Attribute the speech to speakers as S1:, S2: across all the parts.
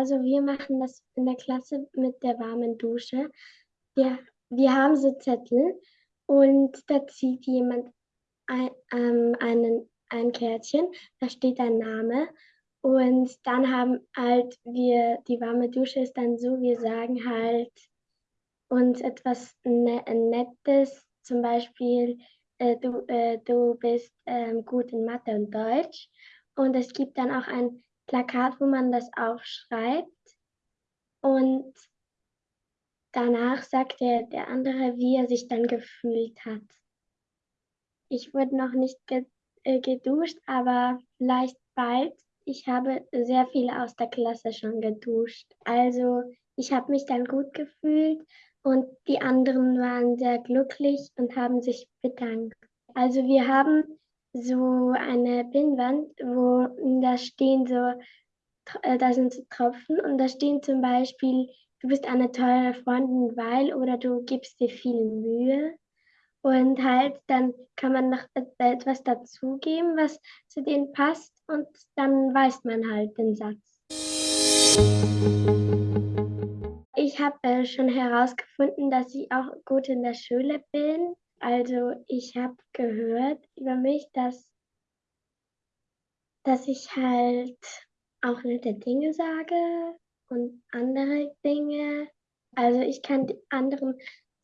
S1: Also wir machen das in der Klasse mit der warmen Dusche. Wir, wir haben so Zettel und da zieht jemand ein, ähm, einen, ein Kärtchen, da steht ein Name und dann haben halt wir, die warme Dusche ist dann so, wir sagen halt uns etwas ne Nettes, zum Beispiel äh, du, äh, du bist ähm, gut in Mathe und Deutsch und es gibt dann auch ein Plakat, wo man das aufschreibt. Und danach sagt der, der andere, wie er sich dann gefühlt hat. Ich wurde noch nicht äh, geduscht, aber vielleicht bald. Ich habe sehr viele aus der Klasse schon geduscht. Also ich habe mich dann gut gefühlt und die anderen waren sehr glücklich und haben sich bedankt. Also wir haben so eine Pinnwand, wo da stehen so, äh, da sind so Tropfen und da stehen zum Beispiel, du bist eine tolle Freundin, weil oder du gibst dir viel Mühe. Und halt, dann kann man noch etwas dazugeben, was zu denen passt und dann weiß man halt den Satz. Ich habe äh, schon herausgefunden, dass ich auch gut in der Schule bin also ich habe gehört über mich, dass, dass ich halt auch nette Dinge sage und andere Dinge. Also ich kann anderen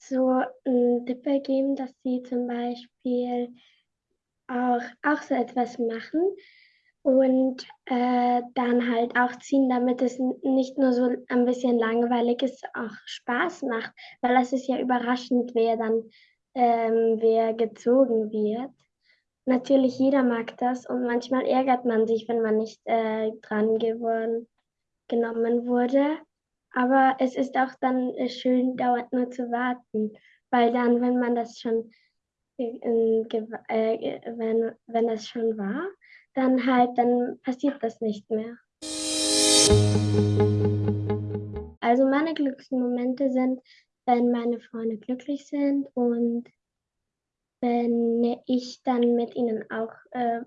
S1: so einen Tipp geben, dass sie zum Beispiel auch, auch so etwas machen und äh, dann halt auch ziehen, damit es nicht nur so ein bisschen langweilig ist, auch Spaß macht, weil das ist ja überraschend, wer dann ähm, wer gezogen wird. Natürlich, jeder mag das und manchmal ärgert man sich, wenn man nicht äh, dran geworden, genommen wurde. Aber es ist auch dann äh, schön, dauernd nur zu warten, weil dann, wenn man das schon, äh, äh, wenn, wenn es schon war, dann halt, dann passiert das nicht mehr. Also meine glücklichsten Momente sind, wenn meine Freunde glücklich sind und wenn ich dann mit ihnen auch, äh,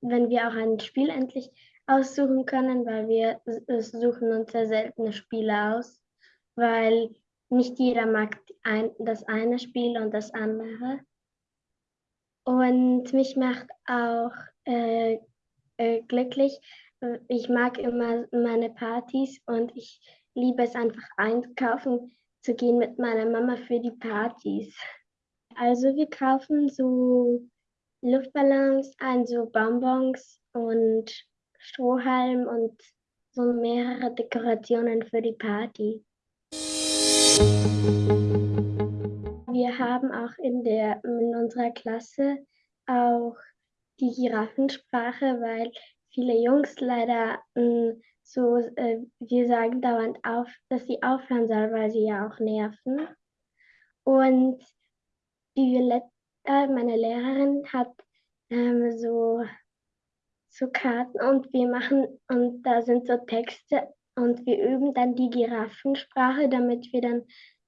S1: wenn wir auch ein Spiel endlich aussuchen können, weil wir suchen uns sehr seltene Spiele aus, weil nicht jeder mag ein, das eine Spiel und das andere. Und mich macht auch äh, äh, glücklich. Ich mag immer meine Partys und ich liebe es einfach einkaufen zu gehen mit meiner Mama für die Partys. Also wir kaufen so Luftballons ein, so Bonbons und Strohhalm und so mehrere Dekorationen für die Party. Wir haben auch in, der, in unserer Klasse auch die Giraffensprache, weil viele Jungs leider mh, mm, so, äh, wir sagen dauernd auf, dass sie aufhören soll, weil sie ja auch nerven. Und die Violetta, meine Lehrerin, hat ähm, so, so Karten und wir machen, und da sind so Texte und wir üben dann die Giraffensprache, damit wir dann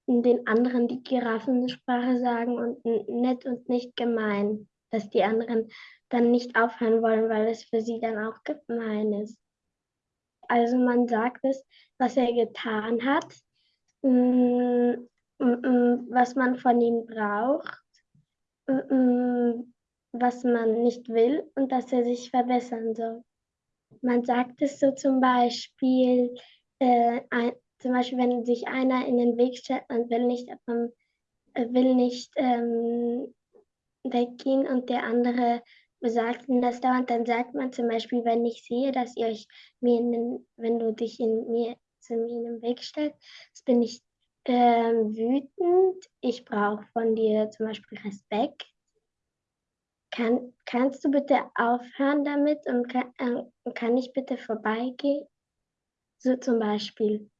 S1: den anderen die Giraffensprache sagen und nett und nicht gemein, dass die anderen dann nicht aufhören wollen, weil es für sie dann auch gemein ist. Also man sagt es, was er getan hat, mm, mm, mm, was man von ihm braucht, was man nicht will und dass er sich verbessern soll. Man sagt es so zum Beispiel, äh, ein, zum Beispiel, wenn sich einer in den Weg stellt und will nicht, ähm, will nicht ähm, weggehen und der andere sagt ihnen das dauernd, dann sagt man zum Beispiel, wenn ich sehe, dass ihr euch mir, den, wenn du dich in mir zu mir in den Weg stellst, bin ich äh, wütend. Ich brauche von dir zum Beispiel Respekt. Kann, kannst du bitte aufhören damit und kann, äh, kann ich bitte vorbeigehen? So zum Beispiel.